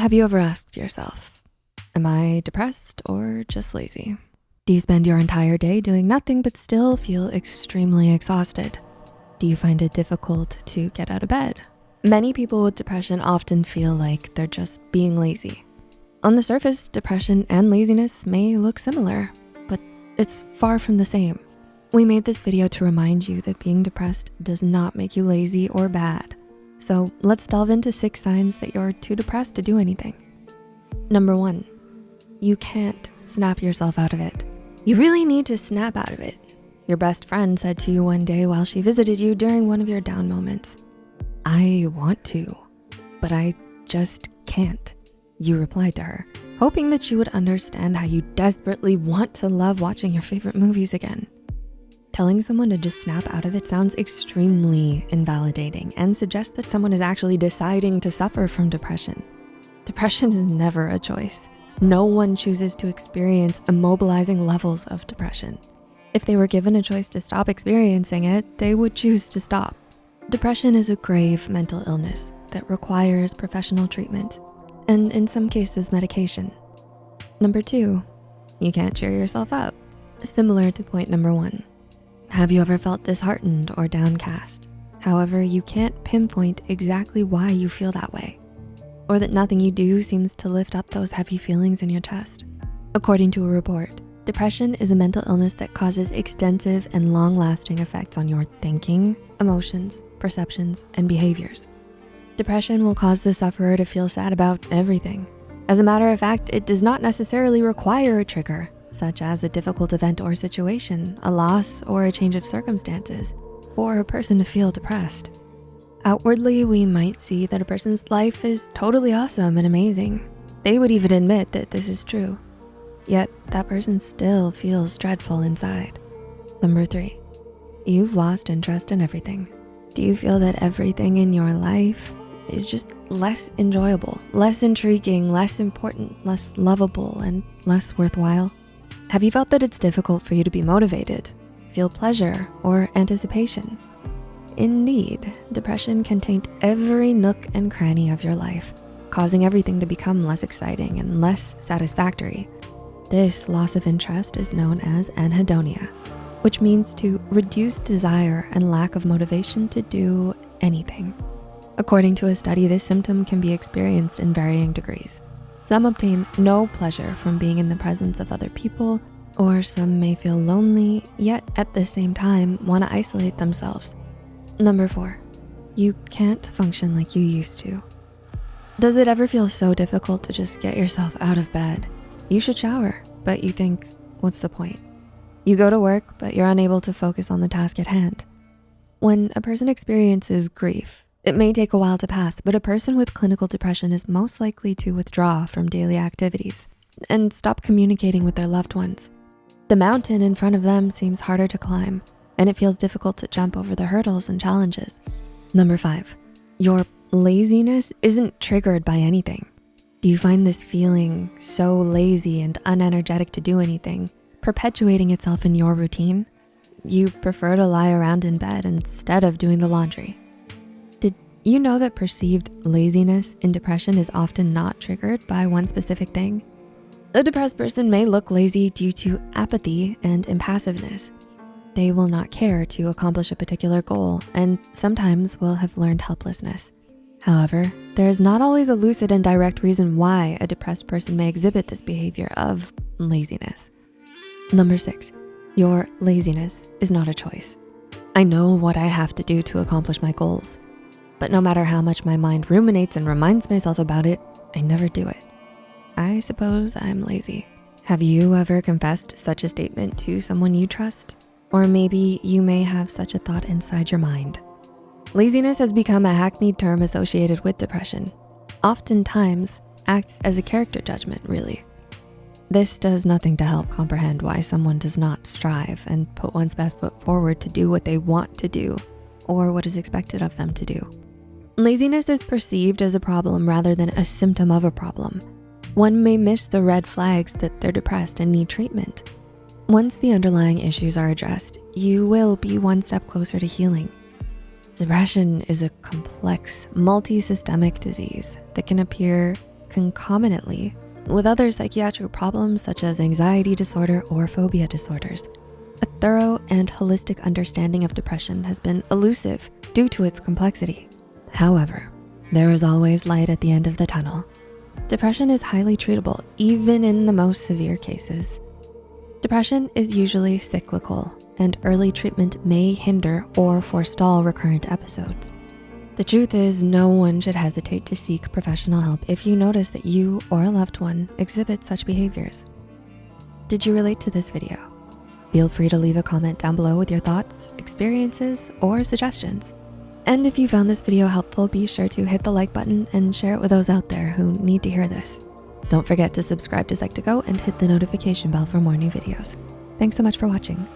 Have you ever asked yourself, am I depressed or just lazy? Do you spend your entire day doing nothing but still feel extremely exhausted? Do you find it difficult to get out of bed? Many people with depression often feel like they're just being lazy. On the surface, depression and laziness may look similar, but it's far from the same. We made this video to remind you that being depressed does not make you lazy or bad. So let's delve into six signs that you're too depressed to do anything. Number one, you can't snap yourself out of it. You really need to snap out of it. Your best friend said to you one day while she visited you during one of your down moments, I want to, but I just can't. You replied to her, hoping that she would understand how you desperately want to love watching your favorite movies again. Telling someone to just snap out of it sounds extremely invalidating and suggests that someone is actually deciding to suffer from depression. Depression is never a choice. No one chooses to experience immobilizing levels of depression. If they were given a choice to stop experiencing it, they would choose to stop. Depression is a grave mental illness that requires professional treatment and in some cases medication. Number two, you can't cheer yourself up, similar to point number one. Have you ever felt disheartened or downcast? However, you can't pinpoint exactly why you feel that way or that nothing you do seems to lift up those heavy feelings in your chest. According to a report, depression is a mental illness that causes extensive and long-lasting effects on your thinking, emotions, perceptions, and behaviors. Depression will cause the sufferer to feel sad about everything. As a matter of fact, it does not necessarily require a trigger such as a difficult event or situation, a loss, or a change of circumstances, for a person to feel depressed. Outwardly, we might see that a person's life is totally awesome and amazing. They would even admit that this is true. Yet that person still feels dreadful inside. Number three, you've lost interest in everything. Do you feel that everything in your life is just less enjoyable, less intriguing, less important, less lovable, and less worthwhile? Have you felt that it's difficult for you to be motivated, feel pleasure, or anticipation? Indeed, depression can taint every nook and cranny of your life, causing everything to become less exciting and less satisfactory. This loss of interest is known as anhedonia, which means to reduce desire and lack of motivation to do anything. According to a study, this symptom can be experienced in varying degrees. Some obtain no pleasure from being in the presence of other people, or some may feel lonely, yet at the same time wanna isolate themselves. Number four, you can't function like you used to. Does it ever feel so difficult to just get yourself out of bed? You should shower, but you think, what's the point? You go to work, but you're unable to focus on the task at hand. When a person experiences grief, it may take a while to pass, but a person with clinical depression is most likely to withdraw from daily activities and stop communicating with their loved ones. The mountain in front of them seems harder to climb and it feels difficult to jump over the hurdles and challenges. Number five, your laziness isn't triggered by anything. Do you find this feeling so lazy and unenergetic to do anything, perpetuating itself in your routine? You prefer to lie around in bed instead of doing the laundry. You know that perceived laziness in depression is often not triggered by one specific thing. A depressed person may look lazy due to apathy and impassiveness. They will not care to accomplish a particular goal and sometimes will have learned helplessness. However, there is not always a lucid and direct reason why a depressed person may exhibit this behavior of laziness. Number six, your laziness is not a choice. I know what I have to do to accomplish my goals. But no matter how much my mind ruminates and reminds myself about it, I never do it. I suppose I'm lazy. Have you ever confessed such a statement to someone you trust? Or maybe you may have such a thought inside your mind. Laziness has become a hackneyed term associated with depression. Oftentimes acts as a character judgment, really. This does nothing to help comprehend why someone does not strive and put one's best foot forward to do what they want to do or what is expected of them to do. Laziness is perceived as a problem rather than a symptom of a problem. One may miss the red flags that they're depressed and need treatment. Once the underlying issues are addressed, you will be one step closer to healing. Depression is a complex, multi-systemic disease that can appear concomitantly with other psychiatric problems such as anxiety disorder or phobia disorders. A thorough and holistic understanding of depression has been elusive due to its complexity. However, there is always light at the end of the tunnel. Depression is highly treatable, even in the most severe cases. Depression is usually cyclical and early treatment may hinder or forestall recurrent episodes. The truth is no one should hesitate to seek professional help if you notice that you or a loved one exhibit such behaviors. Did you relate to this video? Feel free to leave a comment down below with your thoughts, experiences, or suggestions. And if you found this video helpful, be sure to hit the like button and share it with those out there who need to hear this. Don't forget to subscribe to Psych2Go and hit the notification bell for more new videos. Thanks so much for watching.